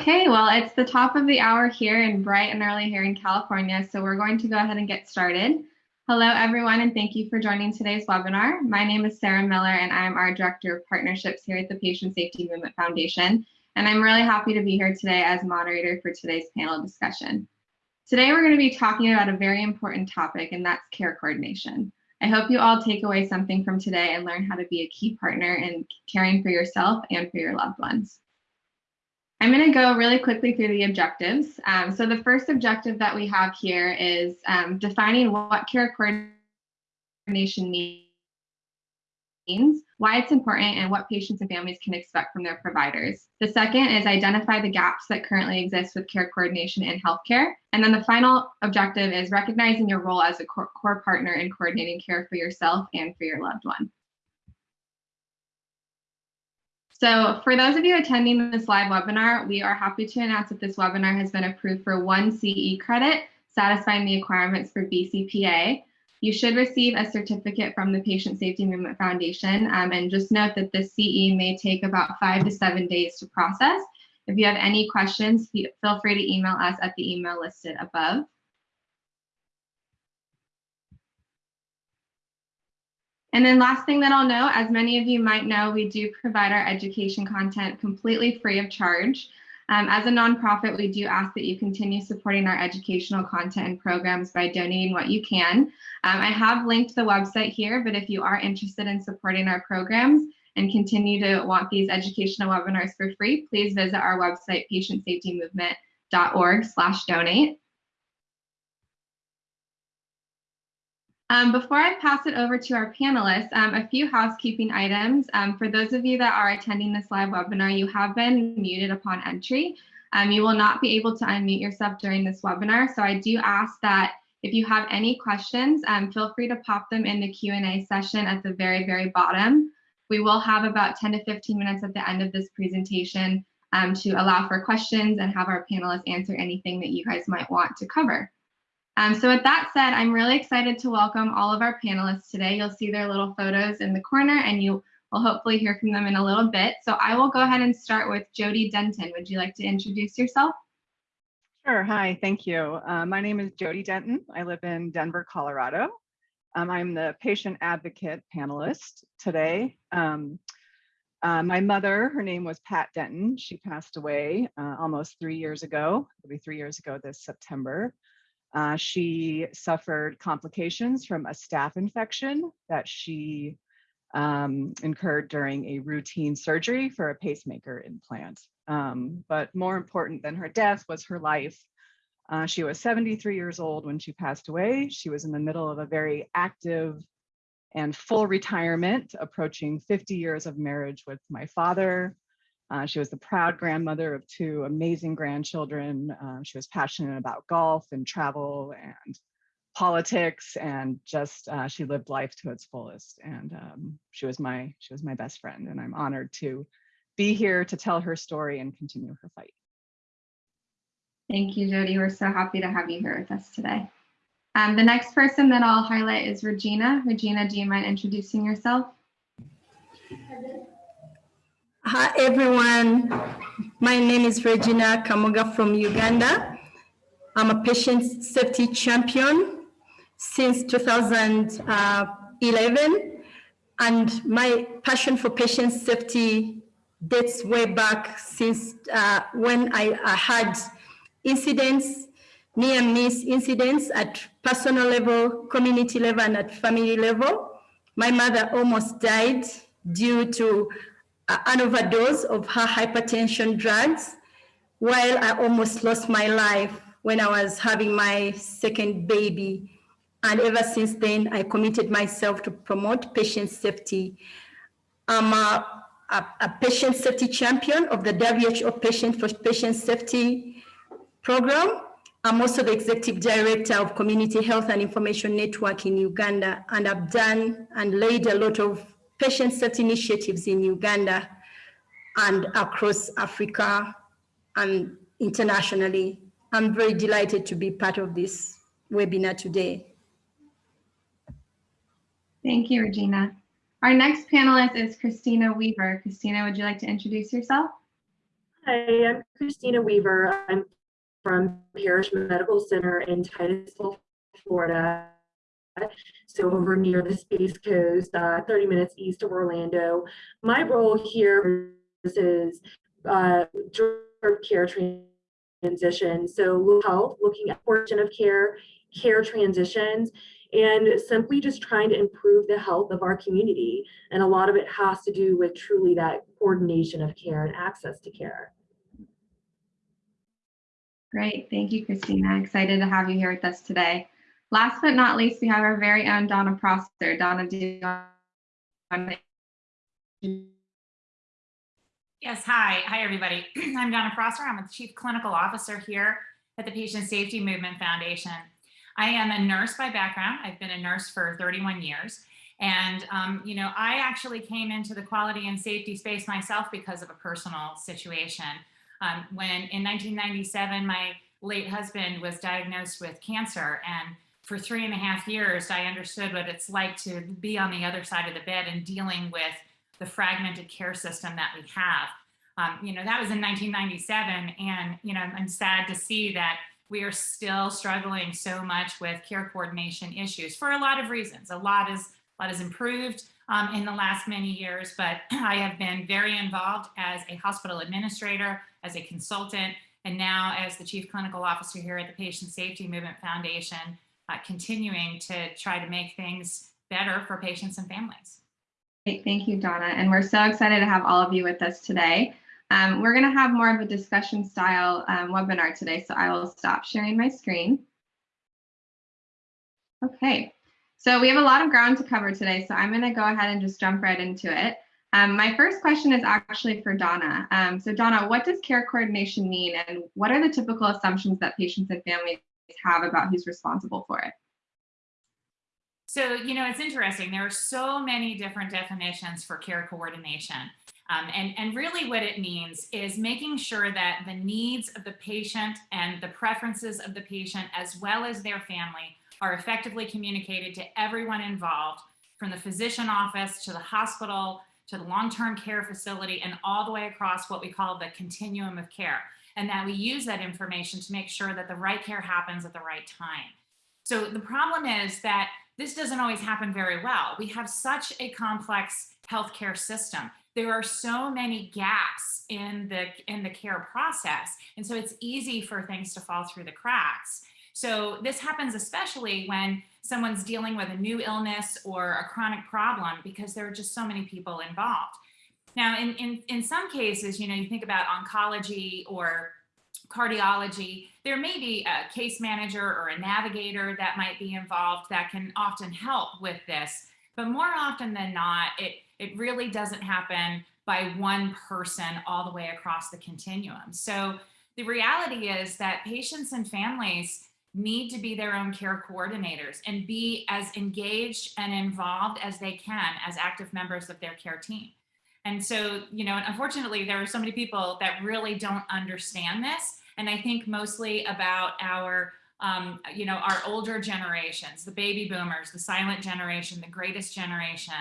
Okay, well, it's the top of the hour here and bright and early here in California, so we're going to go ahead and get started. Hello, everyone, and thank you for joining today's webinar. My name is Sarah Miller, and I'm our Director of Partnerships here at the Patient Safety Movement Foundation, and I'm really happy to be here today as moderator for today's panel discussion. Today, we're going to be talking about a very important topic, and that's care coordination. I hope you all take away something from today and learn how to be a key partner in caring for yourself and for your loved ones. I'm going to go really quickly through the objectives. Um, so the first objective that we have here is um, defining what care coordination means, why it's important, and what patients and families can expect from their providers. The second is identify the gaps that currently exist with care coordination in healthcare. And then the final objective is recognizing your role as a core, core partner in coordinating care for yourself and for your loved one. So for those of you attending this live webinar, we are happy to announce that this webinar has been approved for one CE credit, satisfying the requirements for BCPA. You should receive a certificate from the Patient Safety Movement Foundation. Um, and just note that the CE may take about five to seven days to process. If you have any questions, feel free to email us at the email listed above. And then last thing that I'll note, as many of you might know, we do provide our education content completely free of charge. Um, as a nonprofit, we do ask that you continue supporting our educational content and programs by donating what you can. Um, I have linked the website here, but if you are interested in supporting our programs and continue to want these educational webinars for free, please visit our website, patientsafetymovement.org slash donate. Um, before I pass it over to our panelists, um, a few housekeeping items. Um, for those of you that are attending this live webinar, you have been muted upon entry. Um, you will not be able to unmute yourself during this webinar. So I do ask that if you have any questions, um, feel free to pop them in the Q&A session at the very, very bottom. We will have about 10 to 15 minutes at the end of this presentation um, to allow for questions and have our panelists answer anything that you guys might want to cover. Um, so with that said, I'm really excited to welcome all of our panelists today. You'll see their little photos in the corner and you will hopefully hear from them in a little bit. So I will go ahead and start with Jody Denton. Would you like to introduce yourself? Sure, hi, thank you. Uh, my name is Jody Denton. I live in Denver, Colorado. Um, I'm the patient advocate panelist today. Um, uh, my mother, her name was Pat Denton. She passed away uh, almost three years ago. It'll be three years ago this September. Uh, she suffered complications from a staph infection that she um, incurred during a routine surgery for a pacemaker implant. Um, but more important than her death was her life. Uh, she was 73 years old when she passed away. She was in the middle of a very active and full retirement, approaching 50 years of marriage with my father, uh, she was the proud grandmother of two amazing grandchildren. Uh, she was passionate about golf and travel and politics and just uh, she lived life to its fullest. And um, she was my she was my best friend, and I'm honored to be here to tell her story and continue her fight. Thank you, Jody. We're so happy to have you here with us today. Um, the next person that I'll highlight is Regina. Regina, do you mind introducing yourself? Hi, everyone. My name is Regina Kamoga from Uganda. I'm a patient safety champion since 2011. And my passion for patient safety dates way back since uh, when I, I had incidents, near miss incidents at personal level, community level, and at family level. My mother almost died due to an overdose of her hypertension drugs while I almost lost my life when I was having my second baby. And ever since then, I committed myself to promote patient safety. I'm a, a, a patient safety champion of the WHO Patient for Patient Safety program. I'm also the executive director of Community Health and Information Network in Uganda, and I've done and laid a lot of patient safety initiatives in Uganda and across Africa and internationally. I'm very delighted to be part of this webinar today. Thank you, Regina. Our next panelist is Christina Weaver. Christina, would you like to introduce yourself? Hi, I'm Christina Weaver. I'm from Parrish Medical Center in Titusville, Florida. So over near the Space Coast, uh, 30 minutes east of Orlando. My role here is uh, care transition. So health, looking at portion of care, care transitions, and simply just trying to improve the health of our community. And a lot of it has to do with truly that coordination of care and access to care. Great. Thank you, Christina. Excited to have you here with us today. Last but not least, we have our very own Donna Prosser. Donna, do you want to Yes, hi. Hi, everybody. I'm Donna Prosser. I'm the Chief Clinical Officer here at the Patient Safety Movement Foundation. I am a nurse by background. I've been a nurse for 31 years. And, um, you know, I actually came into the quality and safety space myself because of a personal situation. Um, when in 1997, my late husband was diagnosed with cancer. And for three and a half years, I understood what it's like to be on the other side of the bed and dealing with the fragmented care system that we have. Um, you know, that was in 1997. And, you know, I'm sad to see that we are still struggling so much with care coordination issues for a lot of reasons. A lot is a lot has improved um, in the last many years, but I have been very involved as a hospital administrator, as a consultant, and now as the chief clinical officer here at the Patient Safety Movement Foundation, uh, continuing to try to make things better for patients and families. Great, thank you, Donna. And we're so excited to have all of you with us today. Um, we're going to have more of a discussion style um, webinar today, so I will stop sharing my screen. Okay, so we have a lot of ground to cover today, so I'm going to go ahead and just jump right into it. Um, my first question is actually for Donna. Um, so Donna, what does care coordination mean and what are the typical assumptions that patients and families have about who's responsible for it? So, you know, it's interesting. There are so many different definitions for care coordination. Um, and, and really what it means is making sure that the needs of the patient and the preferences of the patient, as well as their family, are effectively communicated to everyone involved, from the physician office to the hospital, to the long-term care facility, and all the way across what we call the continuum of care. And that we use that information to make sure that the right care happens at the right time. So the problem is that this doesn't always happen very well. We have such a complex healthcare system there are so many gaps in the in the care process and so it's easy for things to fall through the cracks so this happens especially when someone's dealing with a new illness or a chronic problem because there are just so many people involved now in in, in some cases you know you think about oncology or cardiology, there may be a case manager or a navigator that might be involved that can often help with this. But more often than not, it it really doesn't happen by one person all the way across the continuum. So the reality is that patients and families need to be their own care coordinators and be as engaged and involved as they can as active members of their care team. And so, you know, unfortunately, there are so many people that really don't understand this. And I think mostly about our, um, you know, our older generations, the baby boomers, the silent generation, the greatest generation,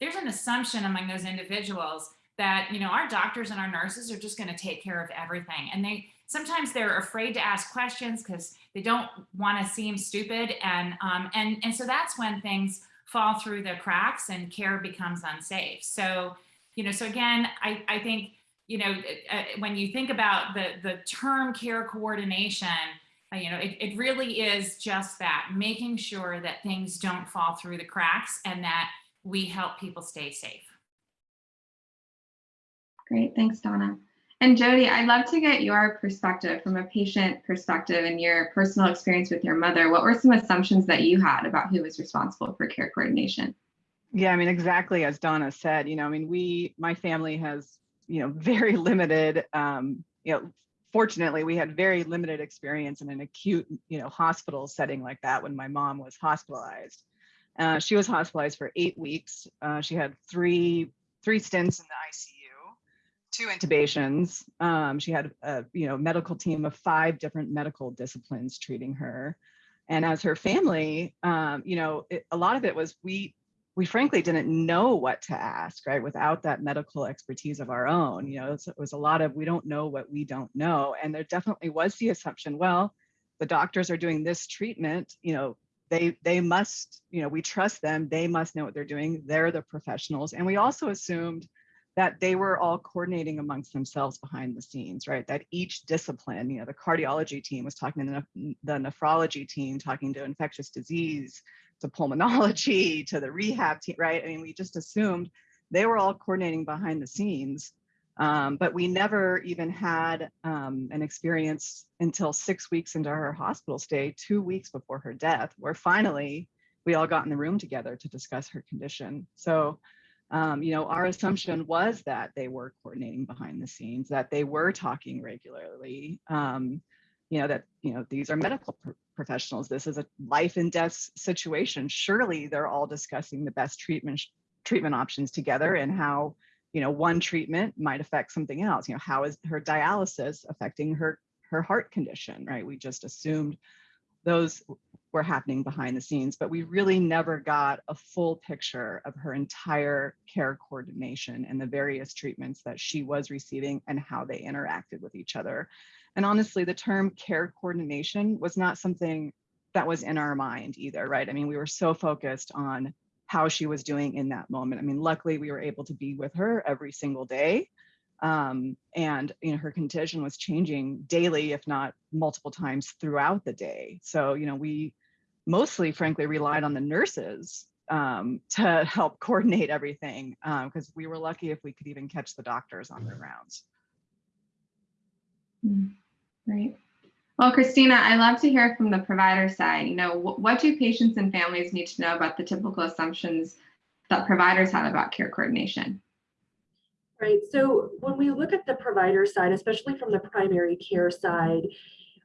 there's an assumption among those individuals that you know our doctors and our nurses are just going to take care of everything. And they sometimes they're afraid to ask questions because they don't want to seem stupid. And um, and and so that's when things fall through the cracks and care becomes unsafe. So you know so again i i think you know uh, when you think about the the term care coordination uh, you know it, it really is just that making sure that things don't fall through the cracks and that we help people stay safe. Great, thanks, Donna. And Jody, I'd love to get your perspective from a patient perspective and your personal experience with your mother. What were some assumptions that you had about who was responsible for care coordination? Yeah, I mean, exactly as Donna said, you know, I mean, we, my family has, you know, very limited, um, you know, fortunately, we had very limited experience in an acute, you know, hospital setting like that when my mom was hospitalized. Uh, she was hospitalized for eight weeks. Uh, she had three three stints in the ICU, two intubations. Um, she had a you know medical team of five different medical disciplines treating her. And as her family, um, you know, it, a lot of it was we we frankly didn't know what to ask, right? Without that medical expertise of our own, you know, it was a lot of we don't know what we don't know. And there definitely was the assumption, well, the doctors are doing this treatment, you know, they they must, you know, we trust them, they must know what they're doing, they're the professionals. And we also assumed that they were all coordinating amongst themselves behind the scenes, right? That each discipline, you know, the cardiology team was talking to the, the nephrology team, talking to infectious disease, to pulmonology, to the rehab team, right? I mean, we just assumed they were all coordinating behind the scenes, um, but we never even had um, an experience until six weeks into her hospital stay, two weeks before her death, where finally we all got in the room together to discuss her condition. So, um, you know, our assumption was that they were coordinating behind the scenes, that they were talking regularly, um, you know, that, you know, these are medical pr professionals. This is a life and death situation. Surely they're all discussing the best treatment treatment options together and how, you know, one treatment might affect something else. You know, how is her dialysis affecting her her heart condition, right? We just assumed those were happening behind the scenes, but we really never got a full picture of her entire care coordination and the various treatments that she was receiving and how they interacted with each other. And honestly, the term care coordination was not something that was in our mind either, right? I mean, we were so focused on how she was doing in that moment. I mean, luckily we were able to be with her every single day. Um, and you know, her condition was changing daily, if not multiple times throughout the day. So, you know, we mostly, frankly, relied on the nurses um, to help coordinate everything because um, we were lucky if we could even catch the doctors on their rounds. Great. Well, Christina, I'd love to hear from the provider side. You know, what do patients and families need to know about the typical assumptions that providers have about care coordination? Right. So when we look at the provider side, especially from the primary care side,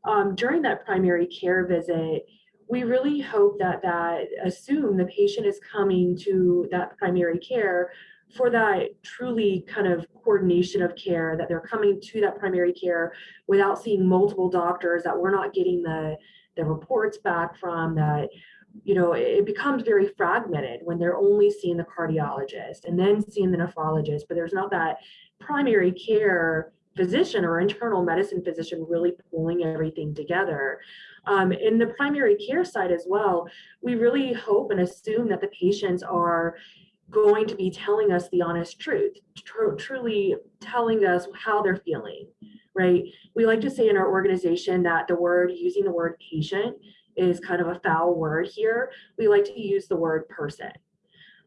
um, during that primary care visit, we really hope that that assume the patient is coming to that primary care for that truly kind of coordination of care that they're coming to that primary care without seeing multiple doctors that we're not getting the the reports back from that you know it becomes very fragmented when they're only seeing the cardiologist and then seeing the nephrologist. But there's not that primary care physician or internal medicine physician really pulling everything together. Um, in the primary care side as well we really hope and assume that the patients are going to be telling us the honest truth, tr truly telling us how they're feeling, right? We like to say in our organization that the word, using the word patient is kind of a foul word here. We like to use the word person.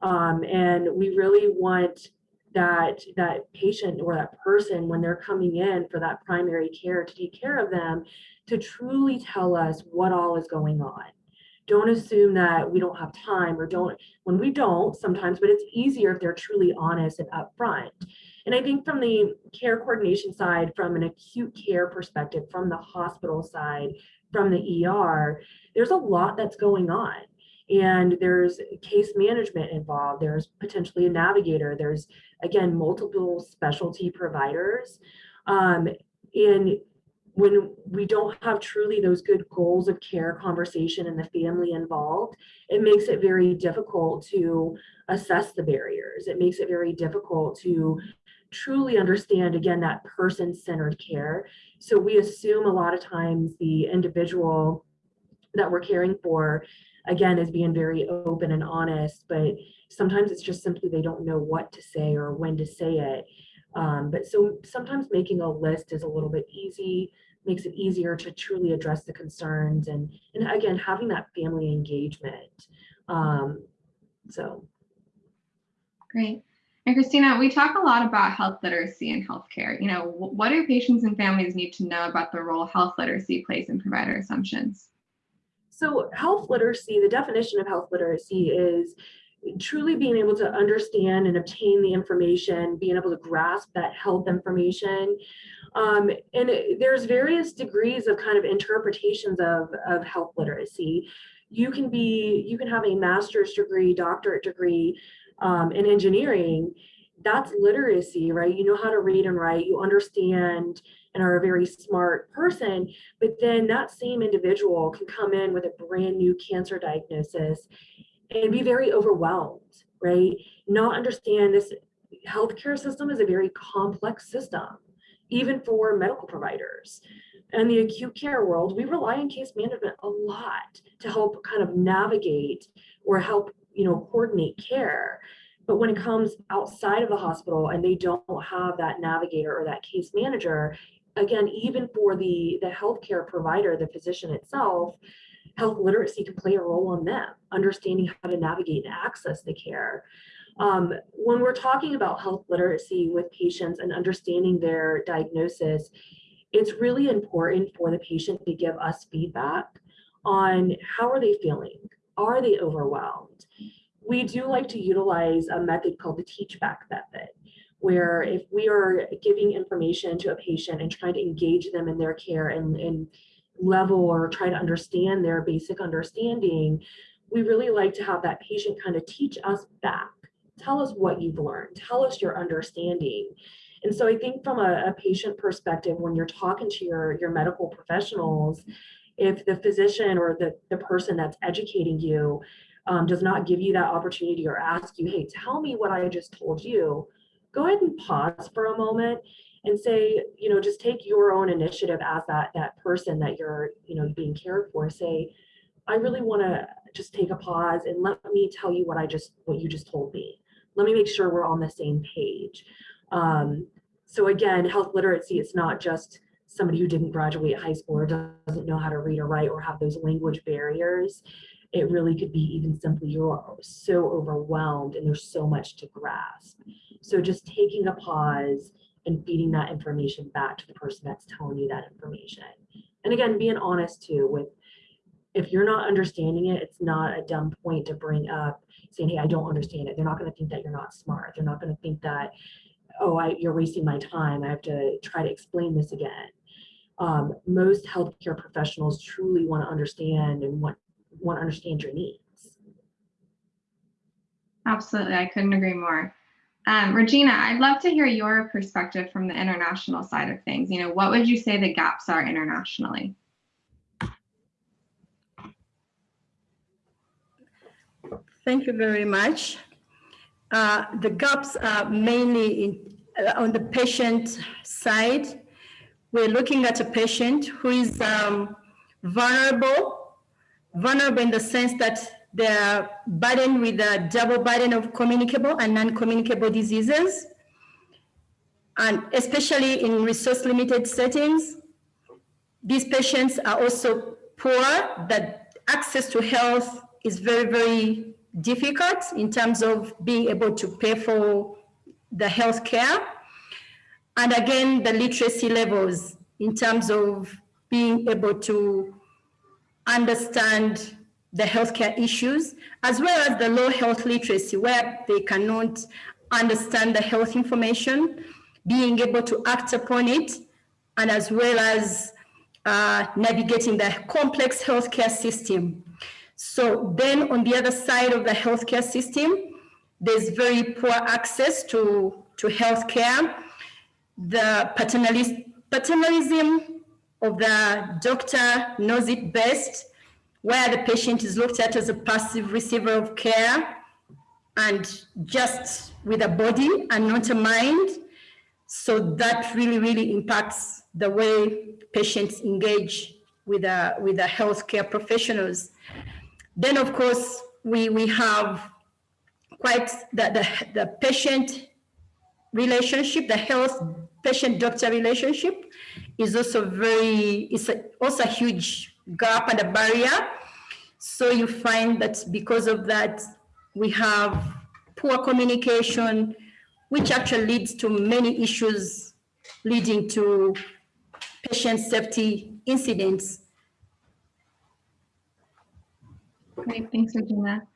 Um, and we really want that that patient or that person when they're coming in for that primary care to take care of them to truly tell us what all is going on don't assume that we don't have time or don't when we don't sometimes but it's easier if they're truly honest and upfront. And i think from the care coordination side from an acute care perspective from the hospital side from the er there's a lot that's going on. And there's case management involved there's potentially a navigator there's again multiple specialty providers. Um, and when we don't have truly those good goals of care conversation and the family involved, it makes it very difficult to assess the barriers. It makes it very difficult to truly understand, again, that person-centered care. So we assume a lot of times the individual that we're caring for, again, is being very open and honest, but sometimes it's just simply they don't know what to say or when to say it. Um, but so sometimes making a list is a little bit easy makes it easier to truly address the concerns and, and again, having that family engagement. Um, so. Great. And Christina, we talk a lot about health literacy in healthcare. You know, what do patients and families need to know about the role health literacy plays in provider assumptions? So health literacy, the definition of health literacy is truly being able to understand and obtain the information, being able to grasp that health information, um, and it, there's various degrees of kind of interpretations of, of health literacy. You can be, you can have a master's degree, doctorate degree um, in engineering. That's literacy, right? You know how to read and write, you understand and are a very smart person, but then that same individual can come in with a brand new cancer diagnosis and be very overwhelmed right? Not understand this healthcare system is a very complex system, even mm-hmm. for medical providers. In the acute care world, we rely on case management a lot to help kind of navigate or help, you know, coordinate care. But when it comes outside of the hospital and they don't have that navigator or that case manager, again, even for the, the healthcare provider, the physician itself, health literacy can play a role on them, understanding how to navigate and access the care. Um, when we're talking about health literacy with patients and understanding their diagnosis, it's really important for the patient to give us feedback on how are they feeling? Are they overwhelmed? We do like to utilize a method called the teach back method, where if we are giving information to a patient and trying to engage them in their care and, and level or try to understand their basic understanding, we really like to have that patient kind of teach us back. Tell us what you've learned. Tell us your understanding. And so I think from a, a patient perspective, when you're talking to your, your medical professionals, if the physician or the, the person that's educating you um, does not give you that opportunity or ask you, hey, tell me what I just told you, go ahead and pause for a moment and say, you know, just take your own initiative as that that person that you're, you know, being cared for. Say, I really want to just take a pause and let me tell you what I just what you just told me. Let me make sure we're on the same page. Um, so again, health literacy, it's not just somebody who didn't graduate high school or doesn't know how to read or write or have those language barriers. It really could be even simply you're so overwhelmed and there's so much to grasp. So just taking a pause and feeding that information back to the person that's telling you that information. And again, being honest too with if you're not understanding it, it's not a dumb point to bring up saying, hey, I don't understand it. They're not going to think that you're not smart. They're not going to think that, oh, I, you're wasting my time. I have to try to explain this again. Um, most healthcare professionals truly want to understand and want, want to understand your needs. Absolutely, I couldn't agree more. Um, Regina, I'd love to hear your perspective from the international side of things. You know, what would you say the gaps are internationally? Thank you very much. Uh, the gaps are mainly in, uh, on the patient side. We're looking at a patient who is um, vulnerable, vulnerable in the sense that they're burdened with a double burden of communicable and non-communicable diseases. And especially in resource limited settings, these patients are also poor, that access to health is very, very difficult in terms of being able to pay for the health care. And again, the literacy levels in terms of being able to understand the healthcare issues, as well as the low health literacy where they cannot understand the health information, being able to act upon it, and as well as uh, navigating the complex healthcare system. So then on the other side of the healthcare system, there's very poor access to, to healthcare. The paternalism of the doctor knows it best where the patient is looked at as a passive receiver of care and just with a body and not a mind. So that really, really impacts the way patients engage with, a, with the healthcare professionals. Then, of course, we, we have quite the, the, the patient relationship, the health patient-doctor relationship is also very, it's a, also a huge gap and a barrier. So you find that because of that, we have poor communication, which actually leads to many issues leading to patient safety incidents. Great, thanks, Regina.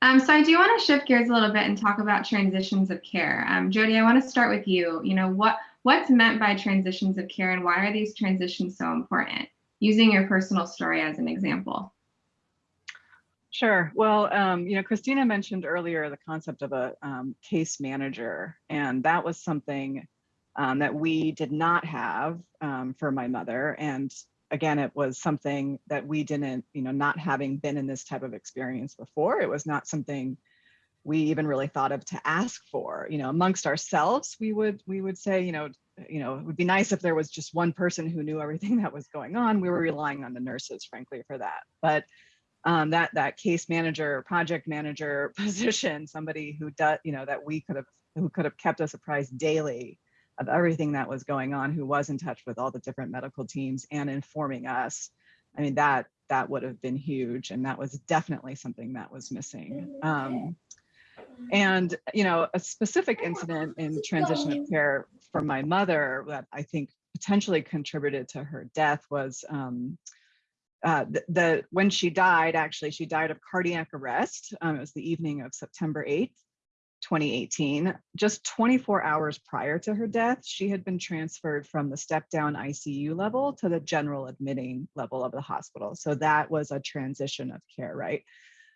Um, so I do want to shift gears a little bit and talk about transitions of care. Um, Jody, I want to start with you. You know, what what's meant by transitions of care and why are these transitions so important? using your personal story as an example. Sure. Well, um, you know, Christina mentioned earlier the concept of a um, case manager, and that was something um, that we did not have um, for my mother. And again, it was something that we didn't, you know, not having been in this type of experience before, it was not something we even really thought of to ask for. You know, amongst ourselves, we would we would say, you know, you know, it would be nice if there was just one person who knew everything that was going on. We were relying on the nurses, frankly, for that. But um, that that case manager, project manager position, somebody who does, you know, that we could have who could have kept us apprised daily of everything that was going on, who was in touch with all the different medical teams and informing us. I mean, that that would have been huge, and that was definitely something that was missing. Um, and you know, a specific incident in transition of care for my mother that I think potentially contributed to her death was um, uh, the, the, when she died. Actually, she died of cardiac arrest. Um, it was the evening of September 8th. 2018, just 24 hours prior to her death, she had been transferred from the step down ICU level to the general admitting level of the hospital. So that was a transition of care, right?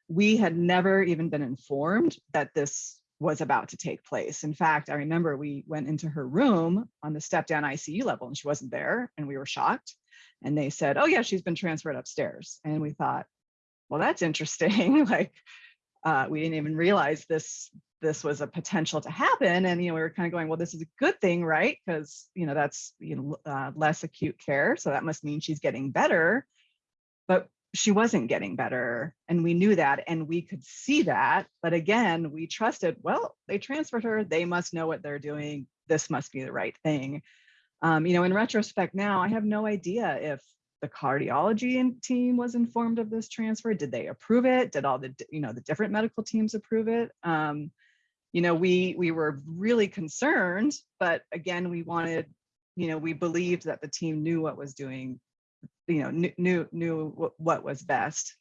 We had never even been informed that this was about to take place. In fact, I remember we went into her room on the step down ICU level and she wasn't there and we were shocked. And they said, oh yeah, she's been transferred upstairs. And we thought, well, that's interesting. like, uh, we didn't even realize this this was a potential to happen and you know we were kind of going well this is a good thing right? Because you know that's you know uh, less acute care so that must mean she's getting better. But she wasn't getting better and we knew that and we could see that but again we trusted well they transferred her they must know what they're doing this must be the right thing. Um, you know in retrospect now i have no idea if the cardiology team was informed of this transfer did they approve it did all the you know the different medical teams approve it? Um, you know, we we were really concerned, but again, we wanted, you know, we believed that the team knew what was doing, you know, knew knew, knew what was best.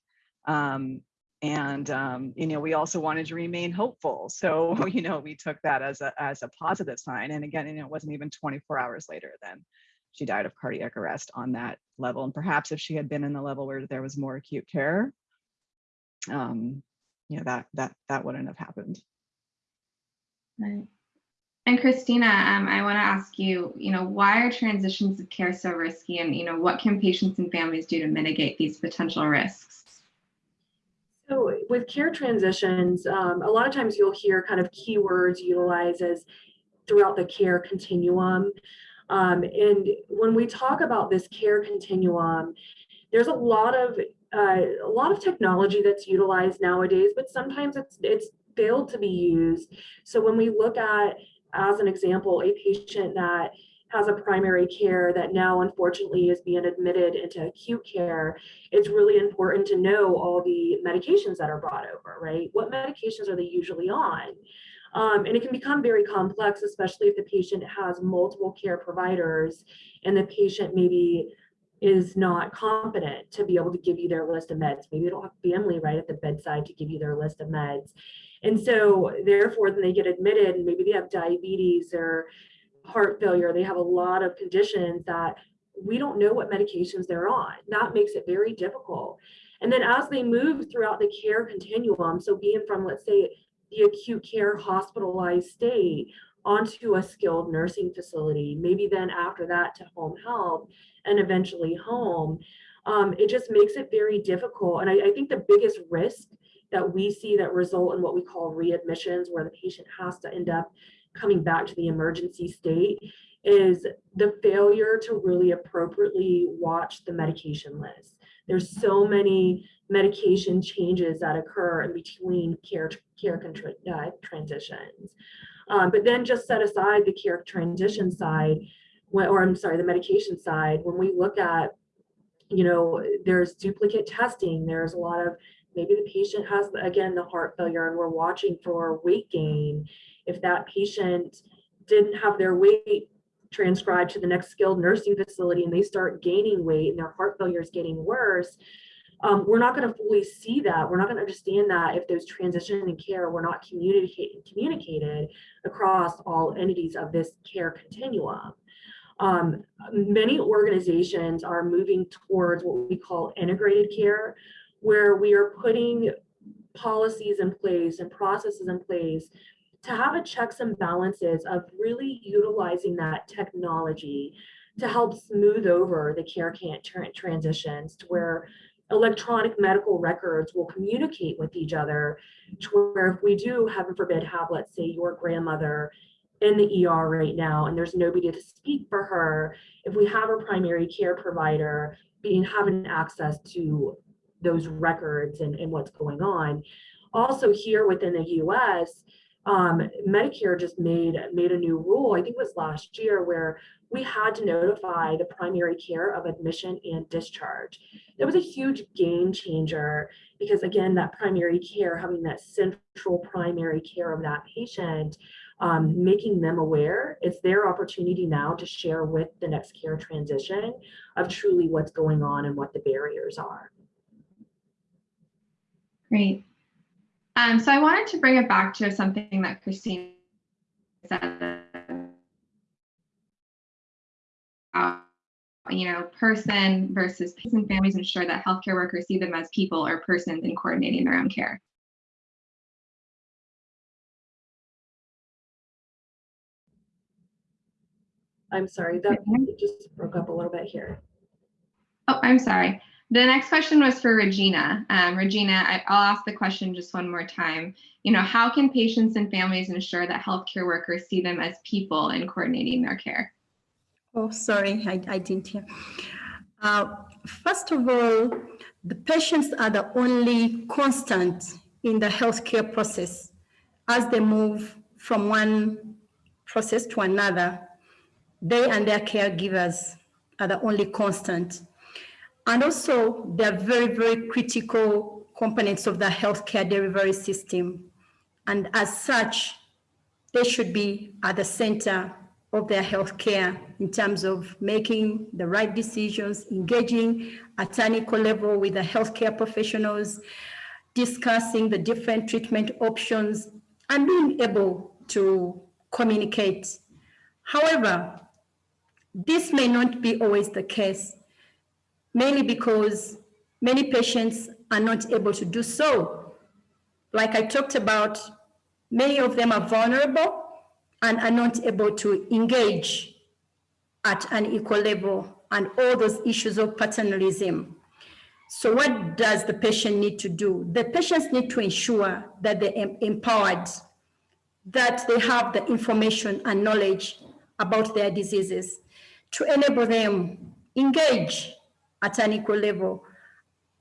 Um, and um, you know, we also wanted to remain hopeful. So, you know, we took that as a as a positive sign. And again, you know, it wasn't even 24 hours later then she died of cardiac arrest on that level. And perhaps if she had been in the level where there was more acute care, um, you know, that that that wouldn't have happened. Right. And Christina, um, I want to ask you, you know, why are transitions of care so risky and, you know, what can patients and families do to mitigate these potential risks? So with care transitions, um, a lot of times you'll hear kind of keywords utilized as throughout the care continuum. Um, and when we talk about this care continuum, there's a lot of uh, a lot of technology that's utilized nowadays, but sometimes it's it's failed to be used. So when we look at, as an example, a patient that has a primary care that now unfortunately is being admitted into acute care, it's really important to know all the medications that are brought over, right? What medications are they usually on? Um, and it can become very complex, especially if the patient has multiple care providers and the patient maybe is not competent to be able to give you their list of meds. Maybe they don't have family right at the bedside to give you their list of meds. And so therefore, then they get admitted and maybe they have diabetes or heart failure. They have a lot of conditions that we don't know what medications they're on. That makes it very difficult. And then as they move throughout the care continuum, so being from, let's say, the acute care hospitalized state onto a skilled nursing facility, maybe then after that to home health and eventually home, um, it just makes it very difficult. And I, I think the biggest risk that we see that result in what we call readmissions, where the patient has to end up coming back to the emergency state, is the failure to really appropriately watch the medication list. There's so many medication changes that occur in between care, care uh, transitions. Um, but then just set aside the care transition side, or I'm sorry, the medication side, when we look at, you know, there's duplicate testing, there's a lot of maybe the patient has, again, the heart failure and we're watching for weight gain. If that patient didn't have their weight transcribed to the next skilled nursing facility and they start gaining weight and their heart failure is getting worse, um, we're not going to fully see that. We're not going to understand that if those transition and care were not communicated communicated across all entities of this care continuum. Um, many organizations are moving towards what we call integrated care, where we are putting policies in place and processes in place to have a checks and balances of really utilizing that technology to help smooth over the care can't transitions to where electronic medical records will communicate with each other to where if we do, heaven forbid, have, let's say, your grandmother in the ER right now and there's nobody to speak for her, if we have a primary care provider being having access to those records and, and what's going on. Also here within the US, um, Medicare just made made a new rule, I think it was last year, where we had to notify the primary care of admission and discharge. That was a huge game changer because again, that primary care, having that central primary care of that patient, um, making them aware, it's their opportunity now to share with the next care transition of truly what's going on and what the barriers are. Great. Um, so I wanted to bring it back to something that Christine said about, you know, person versus patients and families ensure that healthcare workers see them as people or persons in coordinating their own care. I'm sorry, that just broke up a little bit here. Oh, I'm sorry. The next question was for Regina. Um, Regina, I, I'll ask the question just one more time. You know, how can patients and families ensure that healthcare workers see them as people in coordinating their care? Oh, sorry, I, I didn't hear. Uh, first of all, the patients are the only constant in the healthcare process as they move from one process to another. They and their caregivers are the only constant. And also, they're very, very critical components of the healthcare delivery system. And as such, they should be at the center of their healthcare in terms of making the right decisions, engaging at equal level with the healthcare professionals, discussing the different treatment options, and being able to communicate. However, this may not be always the case, mainly because many patients are not able to do so. Like I talked about, many of them are vulnerable and are not able to engage at an equal level and all those issues of paternalism. So what does the patient need to do? The patients need to ensure that they're empowered, that they have the information and knowledge about their diseases to enable them engage at an equal level.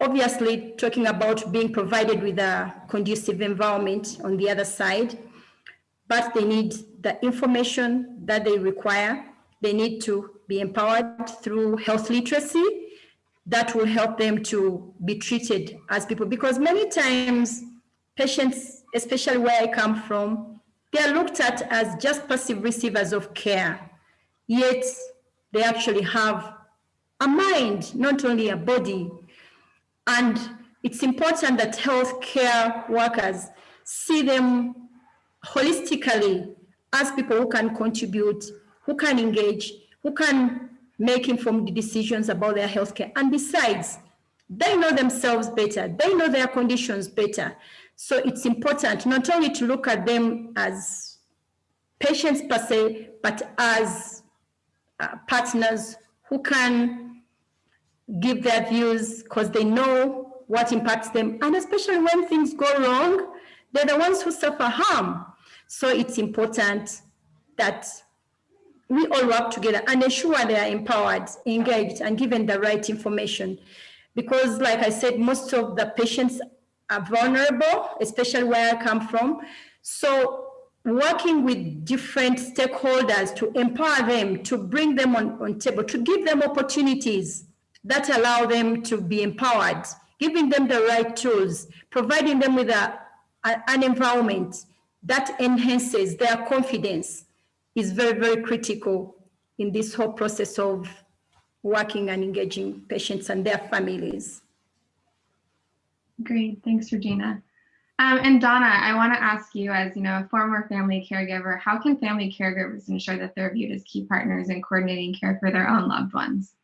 Obviously, talking about being provided with a conducive environment on the other side, but they need the information that they require. They need to be empowered through health literacy that will help them to be treated as people. Because many times patients, especially where I come from, they're looked at as just passive receivers of care, yet they actually have a mind, not only a body. And it's important that healthcare workers see them holistically as people who can contribute, who can engage, who can make informed decisions about their healthcare. And besides, they know themselves better, they know their conditions better. So it's important not only to look at them as patients per se, but as uh, partners who can give their views because they know what impacts them. And especially when things go wrong, they're the ones who suffer harm. So it's important that we all work together and ensure they are empowered, engaged, and given the right information. Because like I said, most of the patients are vulnerable, especially where I come from. So working with different stakeholders to empower them, to bring them on, on table, to give them opportunities that allow them to be empowered, giving them the right tools, providing them with a, a, an environment that enhances their confidence is very, very critical in this whole process of working and engaging patients and their families. Great, thanks, Regina. Um, and Donna, I want to ask you, as you know, a former family caregiver, how can family caregivers ensure that they're viewed as key partners in coordinating care for their own loved ones?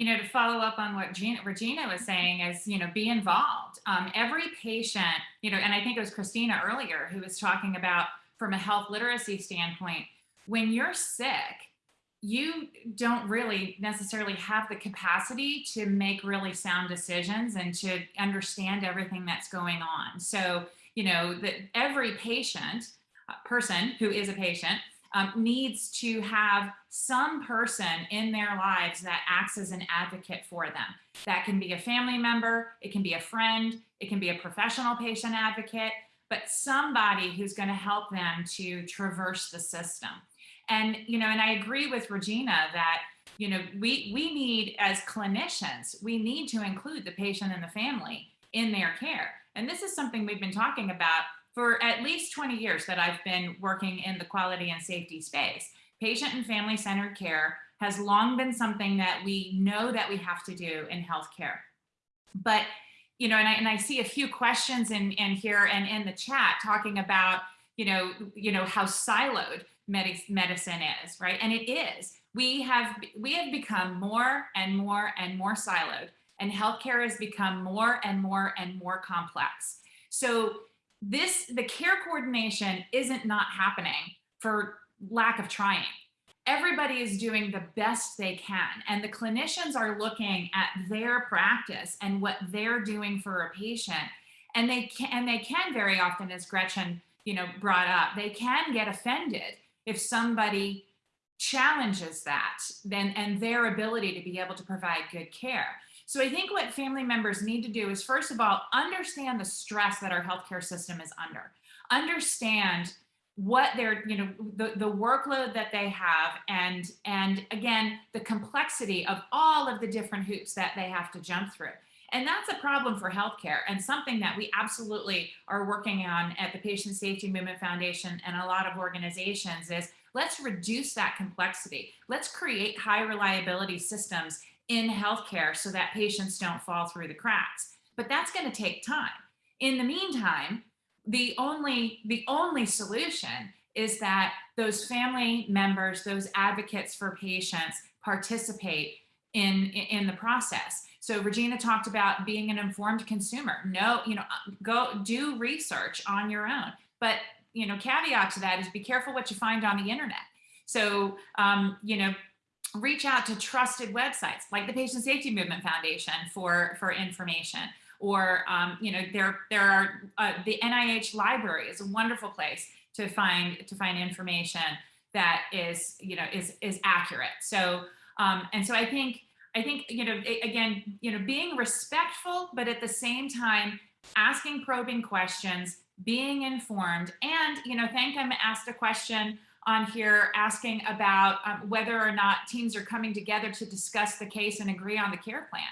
You know, to follow up on what Gina, Regina was saying is, you know, be involved. Um, every patient, you know, and I think it was Christina earlier who was talking about from a health literacy standpoint, when you're sick, you don't really necessarily have the capacity to make really sound decisions and to understand everything that's going on. So, you know, that every patient, uh, person who is a patient, um, needs to have some person in their lives that acts as an advocate for them. That can be a family member, it can be a friend, it can be a professional patient advocate, but somebody who's going to help them to traverse the system. And, you know, and I agree with Regina that, you know, we, we need as clinicians, we need to include the patient and the family in their care. And this is something we've been talking about for at least 20 years that I've been working in the quality and safety space. Patient and family centered care has long been something that we know that we have to do in healthcare. But, you know, and I, and I see a few questions in, in here and in the chat talking about, you know, you know, how siloed medicine is, right? And it is. We have, we have become more and more and more siloed and healthcare has become more and more and more complex. So this, the care coordination isn't not happening for lack of trying. Everybody is doing the best they can. And the clinicians are looking at their practice and what they're doing for a patient. And they can, and they can very often, as Gretchen, you know, brought up, they can get offended if somebody challenges that then and their ability to be able to provide good care. So I think what family members need to do is first of all, understand the stress that our healthcare system is under. Understand what they're, you know, the, the workload that they have and, and again, the complexity of all of the different hoops that they have to jump through. And that's a problem for healthcare and something that we absolutely are working on at the Patient Safety Movement Foundation and a lot of organizations is let's reduce that complexity. Let's create high reliability systems in healthcare so that patients don't fall through the cracks. But that's going to take time. In the meantime, the only the only solution is that those family members, those advocates for patients participate in, in the process. So Regina talked about being an informed consumer. No, you know, go do research on your own. But, you know, caveat to that is be careful what you find on the internet. So, um, you know, reach out to trusted websites like the Patient Safety Movement Foundation for, for information. Or, um, you know, there, there are, uh, the NIH library is a wonderful place to find, to find information that is, you know, is, is accurate. So, um, and so I think, I think, you know, again, you know, being respectful, but at the same time, asking probing questions, being informed, and, you know, Thankum asked a question on here asking about um, whether or not teams are coming together to discuss the case and agree on the care plan.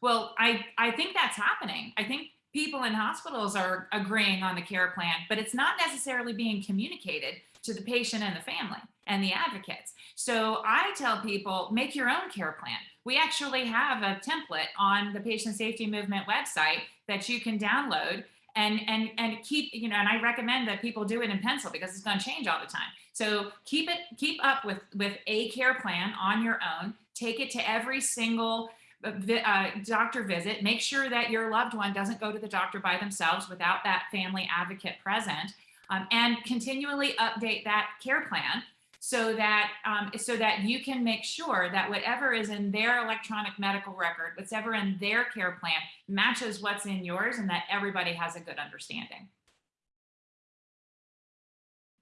Well, I, I think that's happening. I think people in hospitals are agreeing on the care plan, but it's not necessarily being communicated to the patient and the family and the advocates. So I tell people, make your own care plan. We actually have a template on the Patient Safety Movement website that you can download and and and keep you know and i recommend that people do it in pencil because it's going to change all the time so keep it keep up with with a care plan on your own. Take it to every single uh, uh, doctor visit. Make sure that your loved one doesn't go to the doctor by themselves without that family advocate present. Um, and continually update that care plan so that um, so that you can make sure that whatever is in their electronic medical record, whatever in their care plan matches what's in yours and that everybody has a good understanding.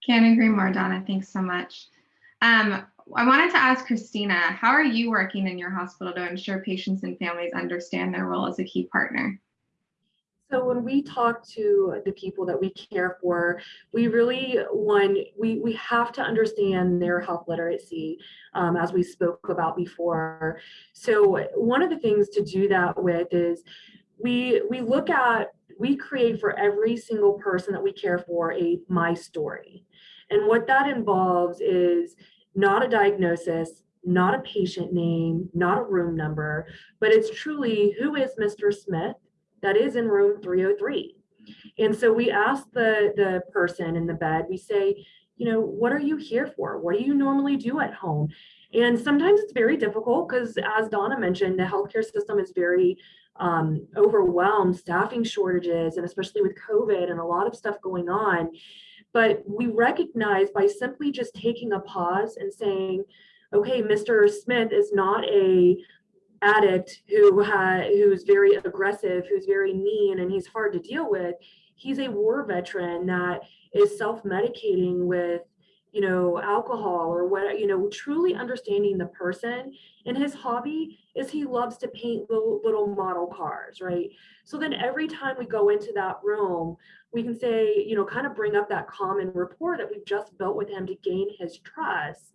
Can't agree more, Donna. Thanks so much. Um, I wanted to ask Christina, how are you working in your hospital to ensure patients and families understand their role as a key partner? So when we talk to the people that we care for, we really one we we have to understand their health literacy, um, as we spoke about before. So one of the things to do that with is we we look at we create for every single person that we care for a my story, and what that involves is not a diagnosis, not a patient name, not a room number, but it's truly who is Mr. Smith that is in room 303. And so we ask the, the person in the bed, we say, you know, what are you here for? What do you normally do at home? And sometimes it's very difficult because as Donna mentioned, the healthcare system is very um, overwhelmed, staffing shortages, and especially with COVID and a lot of stuff going on. But we recognize by simply just taking a pause and saying, okay, Mr. Smith is not a addict who ha who's very aggressive, who's very mean, and he's hard to deal with. He's a war veteran that is self-medicating with, you know, alcohol or what, you know, truly understanding the person. And his hobby is he loves to paint little, little model cars, right? So then every time we go into that room, we can say, you know, kind of bring up that common rapport that we've just built with him to gain his trust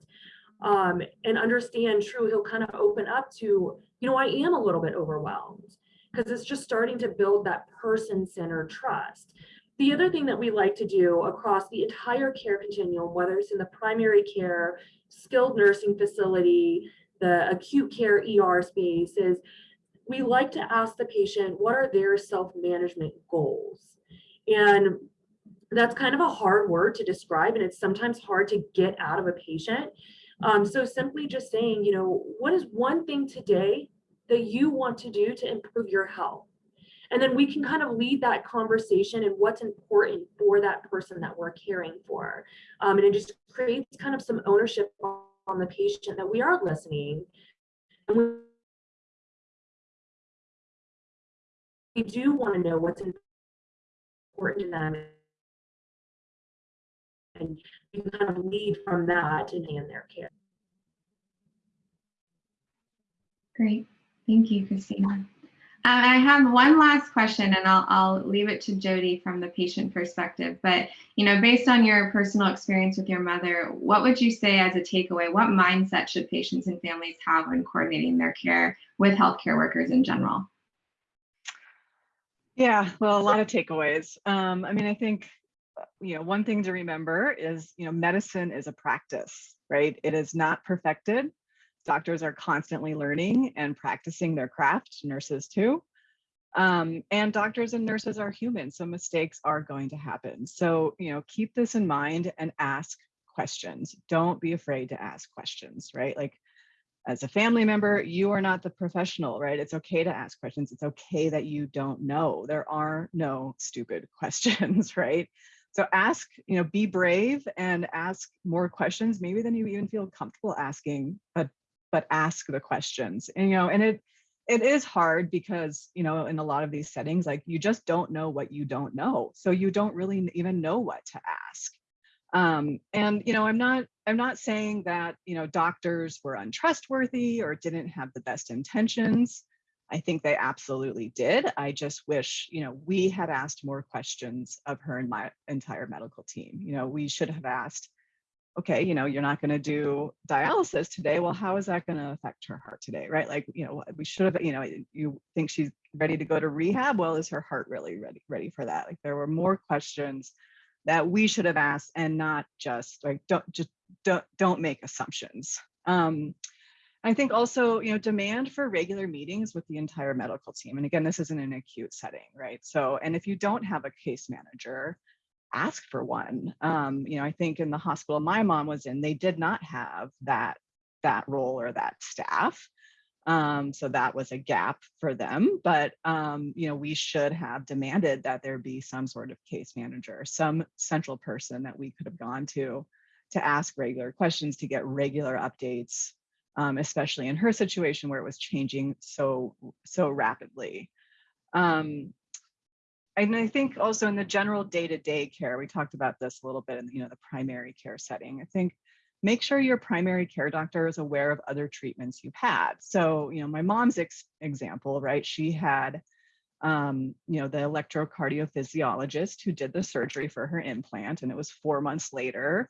um, and understand true, he'll kind of open up to, you know, I am a little bit overwhelmed because it's just starting to build that person-centered trust. The other thing that we like to do across the entire care continuum, whether it's in the primary care, skilled nursing facility, the acute care ER space is we like to ask the patient, what are their self-management goals? And that's kind of a hard word to describe and it's sometimes hard to get out of a patient. Um, so simply just saying, you know, what is one thing today that you want to do to improve your health? And then we can kind of lead that conversation and what's important for that person that we're caring for. Um, and it just creates kind of some ownership on the patient that we are listening. And we, we do want to know what's important to them. And can kind of lead from that and in their care. Great. Thank you, Christina. Um, I have one last question and I'll, I'll leave it to Jody from the patient perspective. But, you know, based on your personal experience with your mother, what would you say as a takeaway? What mindset should patients and families have when coordinating their care with healthcare workers in general? Yeah, well, a lot of takeaways. Um, I mean, I think, you know, one thing to remember is, you know, medicine is a practice, right? It is not perfected. Doctors are constantly learning and practicing their craft, nurses too. Um, and doctors and nurses are human, so mistakes are going to happen. So, you know, keep this in mind and ask questions. Don't be afraid to ask questions, right? Like as a family member, you are not the professional, right? It's okay to ask questions. It's okay that you don't know. There are no stupid questions, right? So ask, you know, be brave and ask more questions, maybe than you even feel comfortable asking, but but ask the questions. And you know, and it it is hard because, you know, in a lot of these settings, like you just don't know what you don't know. So you don't really even know what to ask. Um, and you know, I'm not I'm not saying that you know doctors were untrustworthy or didn't have the best intentions. I think they absolutely did. I just wish you know we had asked more questions of her and my entire medical team. You know, we should have asked, okay, you know, you're not going to do dialysis today. Well, how is that going to affect her heart today, right? Like, you know, we should have, you know, you think she's ready to go to rehab. Well, is her heart really ready ready for that? Like, there were more questions that we should have asked and not just like don't just don't don't make assumptions um, i think also you know demand for regular meetings with the entire medical team and again this isn't an acute setting right so and if you don't have a case manager ask for one um, you know i think in the hospital my mom was in they did not have that that role or that staff um, so that was a gap for them. But um, you know, we should have demanded that there be some sort of case manager, some central person that we could have gone to to ask regular questions, to get regular updates, um, especially in her situation where it was changing so so rapidly. Um, and I think also in the general day-to-day care, we talked about this a little bit in you know the primary care setting. I think make sure your primary care doctor is aware of other treatments you've had. So, you know, my mom's ex example, right? She had, um, you know, the electrocardiophysiologist who did the surgery for her implant, and it was four months later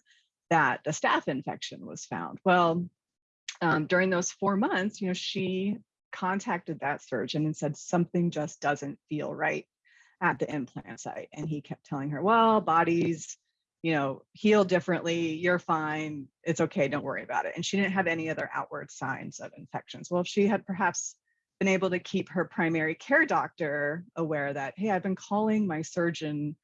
that the staph infection was found. Well, um, during those four months, you know, she contacted that surgeon and said something just doesn't feel right at the implant site. And he kept telling her, well, bodies you know, heal differently, you're fine, it's okay, don't worry about it. And she didn't have any other outward signs of infections. Well, if she had perhaps been able to keep her primary care doctor aware that, hey, I've been calling my surgeon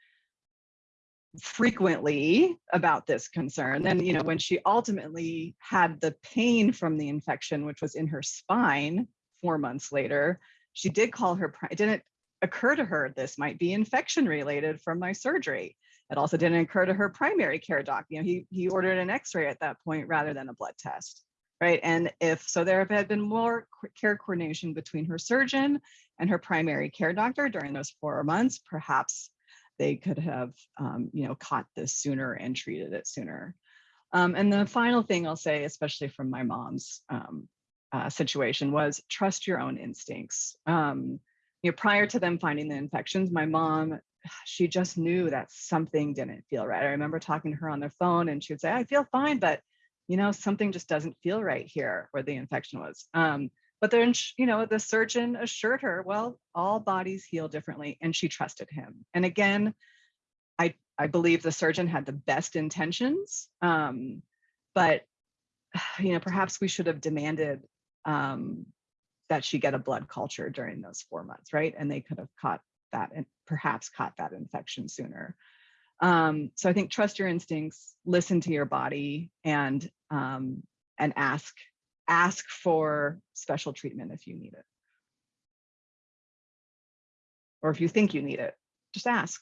frequently about this concern, then, you know, when she ultimately had the pain from the infection, which was in her spine four months later, she did call her, didn't occur to her this might be infection related from my surgery. It also didn't occur to her primary care doc. You know, he, he ordered an x-ray at that point rather than a blood test. right? And if so, there had been more care coordination between her surgeon and her primary care doctor during those four months, perhaps they could have, um, you know, caught this sooner and treated it sooner. Um, and the final thing I'll say, especially from my mom's um, uh, situation, was trust your own instincts. Um, you know, prior to them finding the infections, my mom, she just knew that something didn't feel right. I remember talking to her on the phone and she would say, I feel fine, but you know, something just doesn't feel right here where the infection was. Um, but then, you know, the surgeon assured her, well, all bodies heal differently, and she trusted him. And again, I, I believe the surgeon had the best intentions, um, but, you know, perhaps we should have demanded um, that she get a blood culture during those four months, right? And they could have caught that and perhaps caught that infection sooner. Um, so I think trust your instincts, listen to your body, and um, and ask ask for special treatment if you need it, or if you think you need it, just ask.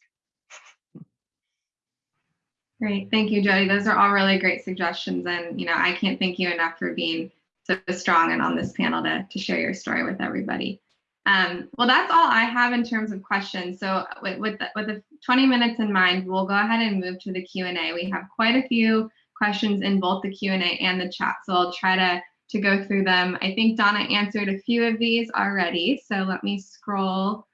Great, thank you, Jody. Those are all really great suggestions, and you know I can't thank you enough for being so strong and on this panel to to share your story with everybody. Um, well, that's all I have in terms of questions. So with, with, the, with the 20 minutes in mind, we'll go ahead and move to the Q&A. We have quite a few questions in both the Q&A and the chat, so I'll try to, to go through them. I think Donna answered a few of these already, so let me scroll.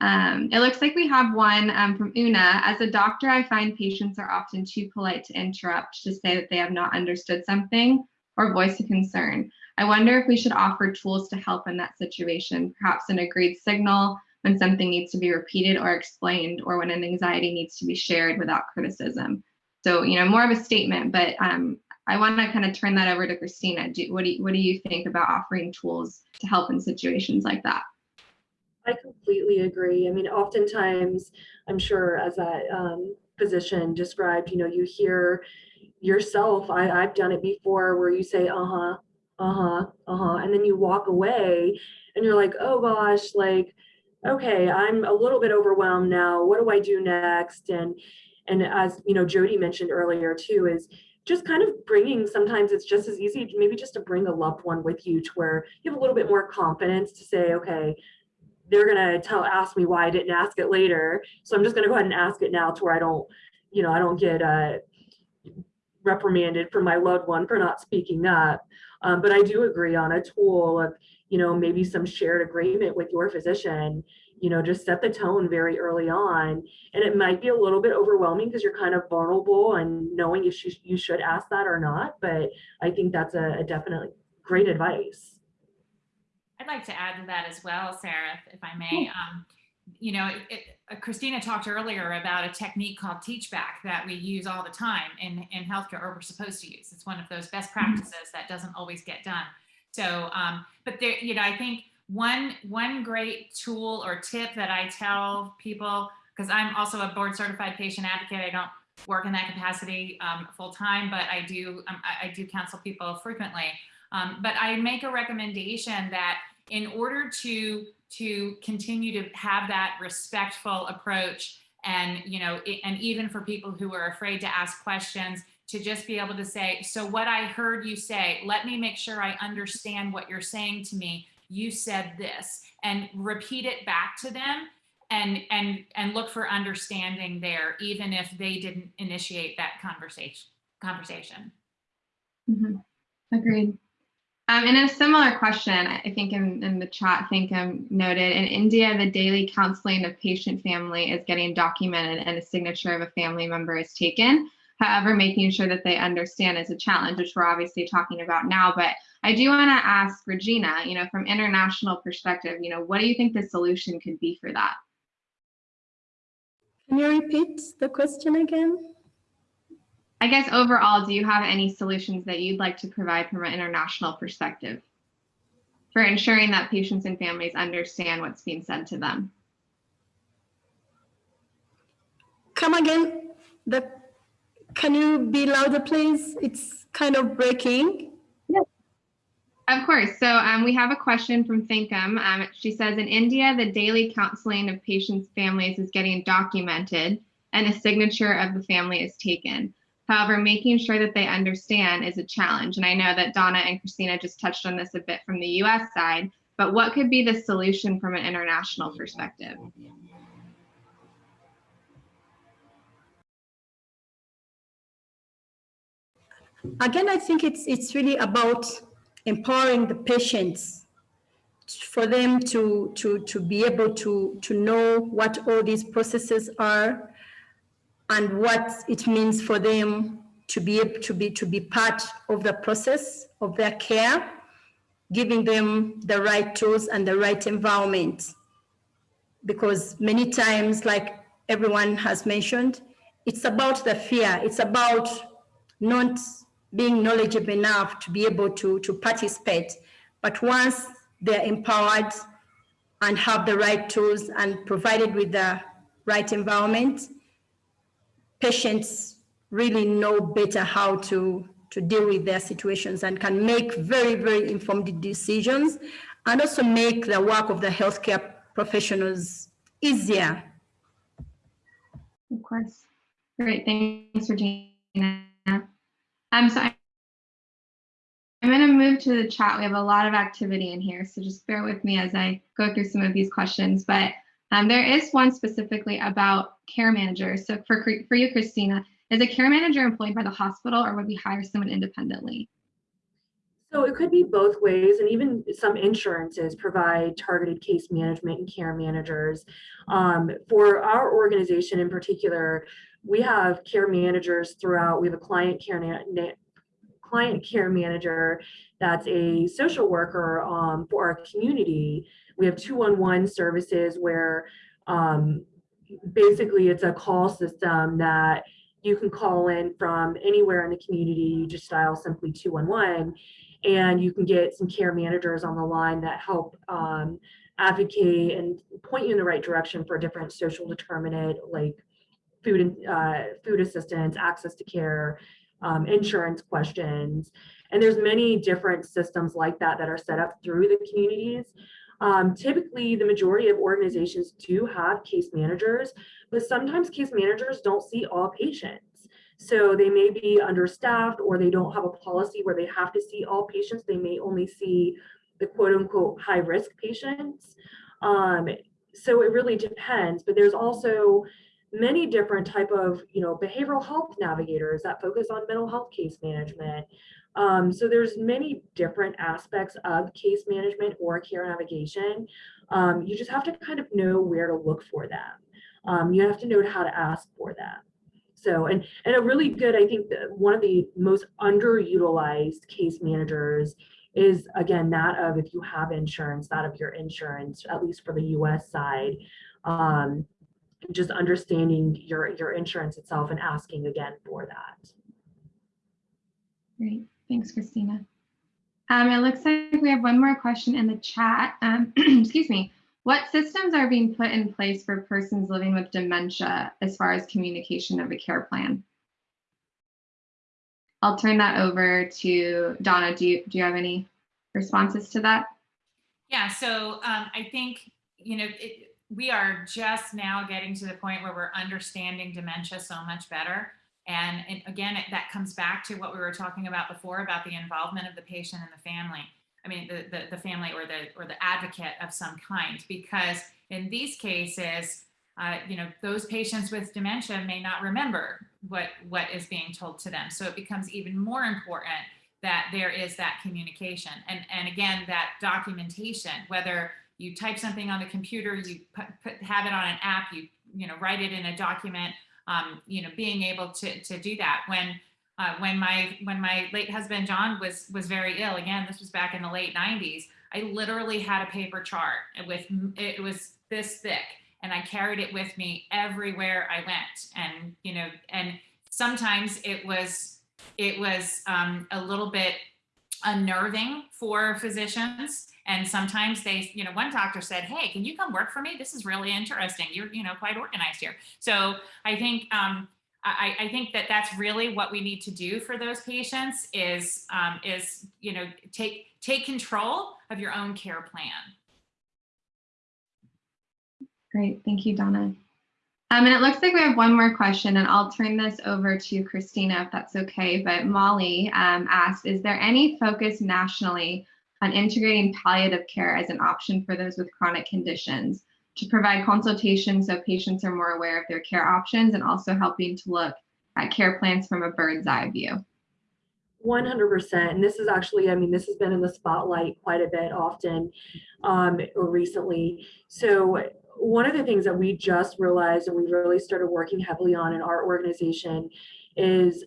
Um, it looks like we have one um, from Una. As a doctor, I find patients are often too polite to interrupt to say that they have not understood something or voice a concern. I wonder if we should offer tools to help in that situation, perhaps an agreed signal when something needs to be repeated or explained, or when an anxiety needs to be shared without criticism. So, you know, more of a statement, but um, I want to kind of turn that over to Christina. Do, what, do you, what do you think about offering tools to help in situations like that? I completely agree. I mean, oftentimes, I'm sure as that um, physician described, you know, you hear yourself, I, I've done it before where you say, uh-huh, uh-huh uh-huh and then you walk away and you're like oh gosh like okay i'm a little bit overwhelmed now. What do i do next? And and as you know jody mentioned earlier too is just kind of bringing sometimes it's just as easy maybe just to bring a loved one with you to where you have a little bit more confidence to say okay they're gonna tell ask me why i didn't ask it later. So i'm just gonna go ahead and ask it now to where i don't you know i don't get uh reprimanded for my loved one for not speaking up um, but I do agree on a tool of, you know, maybe some shared agreement with your physician, you know, just set the tone very early on. And it might be a little bit overwhelming because you're kind of vulnerable and knowing if you, you should ask that or not. But I think that's a, a definitely great advice. I'd like to add to that as well, Sarah, if I may. Um, you know, it, it, uh, Christina talked earlier about a technique called teach back that we use all the time in, in healthcare or we're supposed to use. It's one of those best mm-hmm. practices that doesn't always get done. So, um, but there, you know, I think one, one great tool or tip that I tell people, because I'm also a board certified patient advocate, I don't work in that capacity um, full time, but I do, um, I, I, do counsel people frequently. Um, but I make a recommendation that in order to to continue to have that respectful approach and you know and even for people who are afraid to ask questions to just be able to say so what i heard you say let me make sure i understand what you're saying to me. You said this and repeat it back to them and and and look for understanding there even if they didn't initiate that conversation conversation. Mm -hmm. agreed um, and a similar question, I think in, in the chat, I think um, noted in India, the daily counseling of patient family is getting documented and a signature of a family member is taken. However, making sure that they understand is a challenge, which we're obviously talking about now. But I do want to ask Regina, you know, from international perspective, you know, what do you think the solution could be for that? Can you repeat the question again? I guess overall, do you have any solutions that you'd like to provide from an international perspective for ensuring that patients and families understand what's being said to them? Come again. The, can you be louder, please? It's kind of breaking. Yes. Of course. So um, we have a question from Thinkum. Um, she says, in India, the daily counseling of patients' families is getting documented and a signature of the family is taken. However, making sure that they understand is a challenge. And I know that Donna and Christina just touched on this a bit from the US side, but what could be the solution from an international perspective? Again, I think it's, it's really about empowering the patients for them to, to, to be able to, to know what all these processes are and what it means for them to be able to be, to be part of the process of their care, giving them the right tools and the right environment. Because many times, like everyone has mentioned, it's about the fear. It's about not being knowledgeable enough to be able to, to participate. But once they're empowered and have the right tools and provided with the right environment, patients really know better how to, to deal with their situations and can make very, very informed decisions and also make the work of the healthcare professionals easier. Of course. Great. Thanks, Regina. Um, so I'm going to move to the chat. We have a lot of activity in here, so just bear with me as I go through some of these questions. But um, there is one specifically about care managers. So for, for you, Christina, is a care manager employed by the hospital or would we hire someone independently? So it could be both ways, and even some insurances provide targeted case management and care managers. Um, for our organization in particular, we have care managers throughout. We have a client care client care manager that's a social worker um, for our community. We have 211 services where um, basically it's a call system that you can call in from anywhere in the community. You just dial simply 211 and you can get some care managers on the line that help um, advocate and point you in the right direction for different social determinant like food and uh, food assistance, access to care, um, insurance questions. And there's many different systems like that that are set up through the communities. Um, typically, the majority of organizations do have case managers, but sometimes case managers don't see all patients. So they may be understaffed or they don't have a policy where they have to see all patients. They may only see the quote unquote high risk patients. Um, so it really depends, but there's also many different type of you know behavioral health navigators that focus on mental health case management um, so there's many different aspects of case management or care navigation um, you just have to kind of know where to look for them um, you have to know how to ask for them so and and a really good i think one of the most underutilized case managers is again that of if you have insurance that of your insurance at least for the us side um, just understanding your, your insurance itself and asking again for that. Great. Thanks, Christina. Um, it looks like we have one more question in the chat. Um, excuse me. What systems are being put in place for persons living with dementia as far as communication of a care plan? I'll turn that over to Donna. Do you, do you have any responses to that? Yeah, so um, I think, you know, it, we are just now getting to the point where we're understanding dementia so much better. And, again, it, that comes back to what we were talking about before about the involvement of the patient and the family. I mean, the, the, the family or the, or the advocate of some kind, because in these cases, uh, you know, those patients with dementia may not remember what, what is being told to them. So it becomes even more important that there is that communication. And, and again, that documentation, whether you type something on the computer, you put, put, have it on an app, you you know write it in a document. Um, you know, being able to to do that when uh, when my when my late husband John was was very ill. Again, this was back in the late 90s. I literally had a paper chart with it was this thick, and I carried it with me everywhere I went. And you know, and sometimes it was it was um, a little bit unnerving for physicians and sometimes they, you know, one doctor said, hey, can you come work for me? This is really interesting. You're, you know, quite organized here. So I think, um, I, I, think that that's really what we need to do for those patients is, um, is, you know, take, take control of your own care plan. Great. Thank you, Donna. Um, and it looks like we have one more question, and I'll turn this over to Christina if that's okay. But Molly um, asked, is there any focus nationally on integrating palliative care as an option for those with chronic conditions to provide consultation so patients are more aware of their care options and also helping to look at care plans from a bird's eye view? 100%. And this is actually, I mean, this has been in the spotlight quite a bit often um, or recently. So one of the things that we just realized and we really started working heavily on in our organization is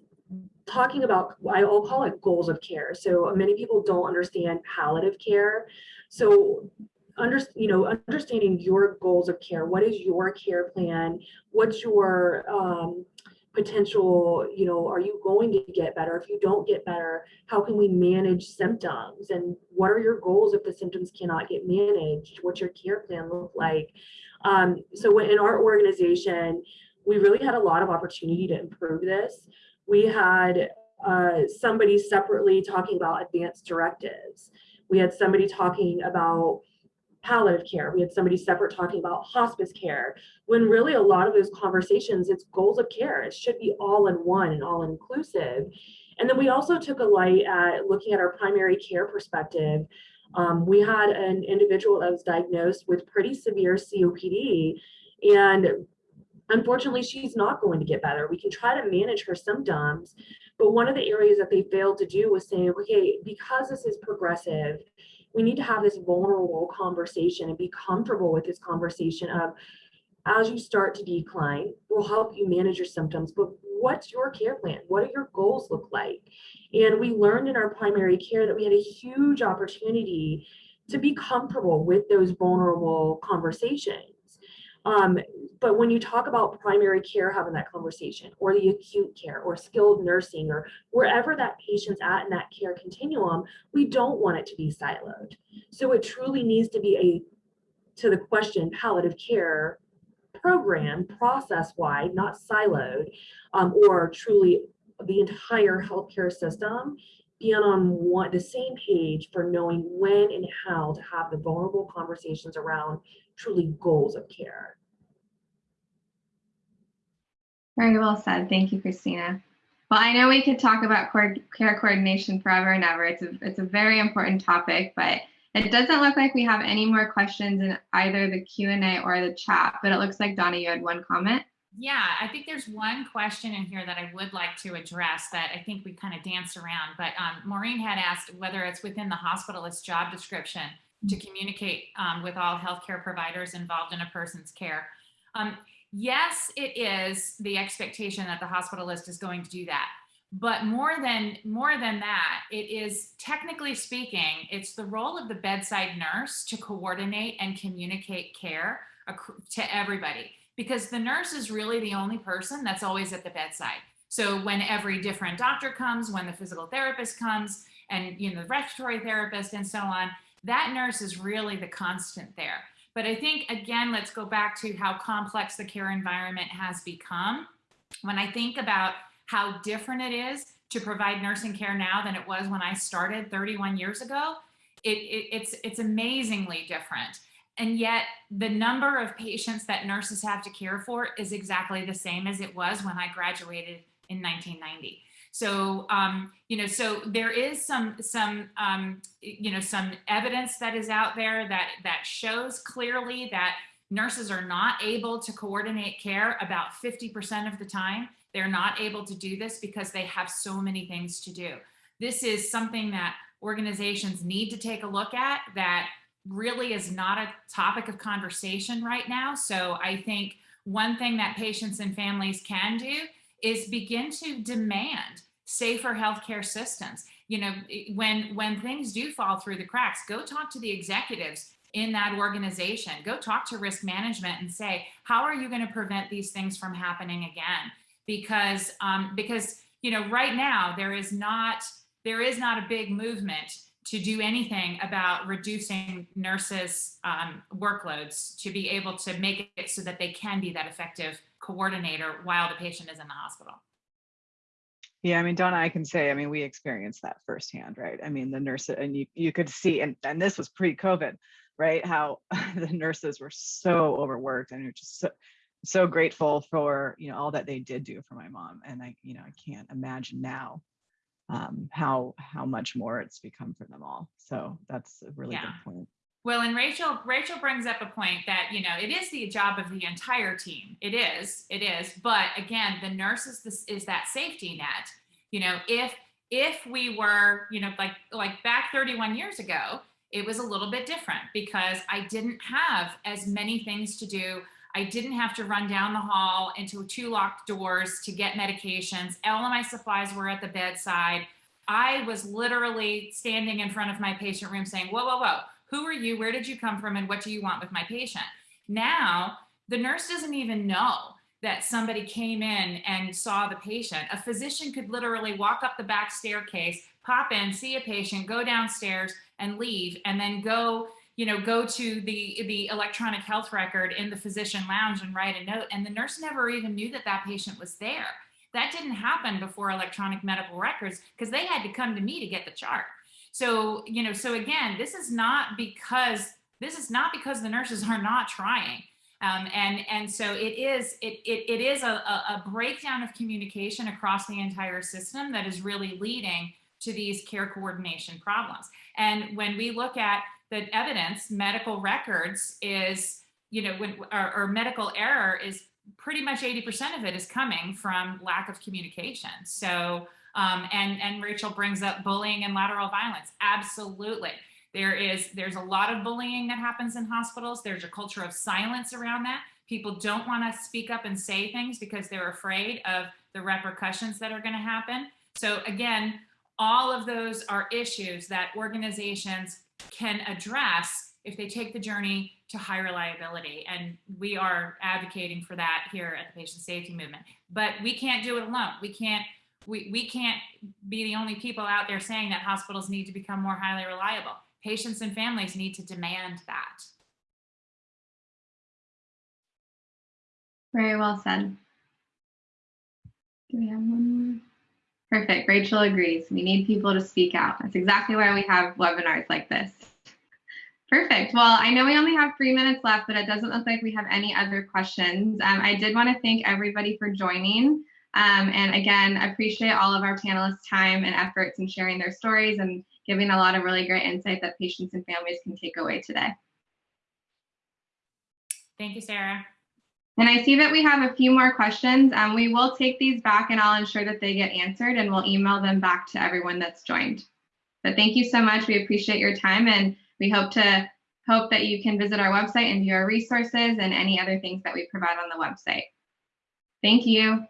talking about I'll call it goals of care. So many people don't understand palliative care. So under, you know, understanding your goals of care. What is your care plan? What's your um, potential, you know, are you going to get better? If you don't get better, how can we manage symptoms? And what are your goals if the symptoms cannot get managed? What's your care plan look like? Um, so in our organization, we really had a lot of opportunity to improve this. We had uh, somebody separately talking about advanced directives. We had somebody talking about palliative care. We had somebody separate talking about hospice care, when really a lot of those conversations, it's goals of care. It should be all in one and all inclusive. And then we also took a light at looking at our primary care perspective. Um, we had an individual that was diagnosed with pretty severe COPD and unfortunately she's not going to get better. We can try to manage her symptoms, but one of the areas that they failed to do was saying, okay, because this is progressive, we need to have this vulnerable conversation and be comfortable with this conversation of as you start to decline we'll help you manage your symptoms but what's your care plan? What do your goals look like? And we learned in our primary care that we had a huge opportunity to be comfortable with those vulnerable conversations um, but when you talk about primary care having that conversation or the acute care or skilled nursing or wherever that patient's at in that care continuum, we don't want it to be siloed. So it truly needs to be a, to the question, palliative care program process wide, not siloed, um, or truly the entire healthcare system being on one the same page for knowing when and how to have the vulnerable conversations around truly goals of care. Very well said. Thank you, Christina. Well, I know we could talk about care coordination forever and ever. It's a, it's a very important topic, but it doesn't look like we have any more questions in either the Q&A or the chat, but it looks like Donna, you had one comment. Yeah, I think there's one question in here that I would like to address that I think we kind of danced around, but um, Maureen had asked whether it's within the hospitalist job description to communicate um, with all healthcare providers involved in a person's care. Um, yes, it is the expectation that the hospitalist is going to do that. But more than more than that, it is technically speaking, it's the role of the bedside nurse to coordinate and communicate care to everybody because the nurse is really the only person that's always at the bedside. So when every different doctor comes, when the physical therapist comes, and you know the respiratory therapist and so on, that nurse is really the constant there. But I think, again, let's go back to how complex the care environment has become. When I think about how different it is to provide nursing care now than it was when I started 31 years ago, it, it, it's, it's amazingly different. And yet the number of patients that nurses have to care for is exactly the same as it was when I graduated in 1990. So, um, you know, so there is some, some, um, you know, some evidence that is out there that, that shows clearly that nurses are not able to coordinate care about 50% of the time. They're not able to do this because they have so many things to do. This is something that organizations need to take a look at that really is not a topic of conversation right now. So I think one thing that patients and families can do is begin to demand safer healthcare systems. You know, when when things do fall through the cracks, go talk to the executives in that organization. Go talk to risk management and say, how are you going to prevent these things from happening again? Because um, because you know, right now there is not there is not a big movement to do anything about reducing nurses um, workloads to be able to make it so that they can be that effective coordinator while the patient is in the hospital. Yeah, I mean, Donna, I can say, I mean, we experienced that firsthand, right? I mean, the nurse and you, you could see, and, and this was pre-COVID, right? How the nurses were so overworked and are just so, so grateful for you know all that they did do for my mom, and I you know I can't imagine now um, how how much more it's become for them all. So that's a really Yeah. good point. Well, and Rachel, Rachel brings up a point that, you know, it is the job of the entire team. It is, it is. But again, the nurse is this is that safety net. You know, if if we were, you know, like like back 31 years ago, it was a little bit different because I didn't have as many things to do. I didn't have to run down the hall into two locked doors to get medications. All of my supplies were at the bedside. I was literally standing in front of my patient room saying, whoa, whoa, whoa, who are you? Where did you come from? And what do you want with my patient? Now, the nurse doesn't even know that somebody came in and saw the patient. A physician could literally walk up the back staircase, pop in, see a patient, go downstairs and leave, and then go, you know, go to the, the electronic health record in the physician lounge and write a note. And the nurse never even knew that that patient was there. That didn't happen before electronic medical records because they had to come to me to get the chart. So, you know, so again, this is not because this is not because the nurses are not trying. Um, and and so it is it it, it is a, a, a breakdown of communication across the entire system that is really leading to these care coordination problems. And when we look at the evidence, medical records is you know when or, or medical error is pretty much 80% of it is coming from lack of communication. So um, and and Rachel brings up bullying and lateral violence. Absolutely. There is there's a lot of bullying that happens in hospitals. There's a culture of silence around that. People don't want to speak up and say things because they're afraid of the repercussions that are going to happen. So again, all of those are issues that organizations can address if they take the journey to high reliability. And we are advocating for that here at the Patient Safety Movement. But we can't do it alone. We can't we, we can't be the only people out there saying that hospitals need to become more highly reliable. Patients and families need to demand that. Very well said. Do we have one more? Perfect. Rachel agrees. We need people to speak out. That's exactly why we have webinars like this. Perfect. Well, I know we only have three minutes left, but it doesn't look like we have any other questions. Um, I did want to thank everybody for joining. Um, and again, appreciate all of our panelists' time and efforts in sharing their stories and giving a lot of really great insight that patients and families can take away today. Thank you, Sarah. And I see that we have a few more questions. Um, we will take these back and I'll ensure that they get answered and we'll email them back to everyone that's joined. But thank you so much. We appreciate your time and we hope to hope that you can visit our website and view our resources and any other things that we provide on the website. Thank you.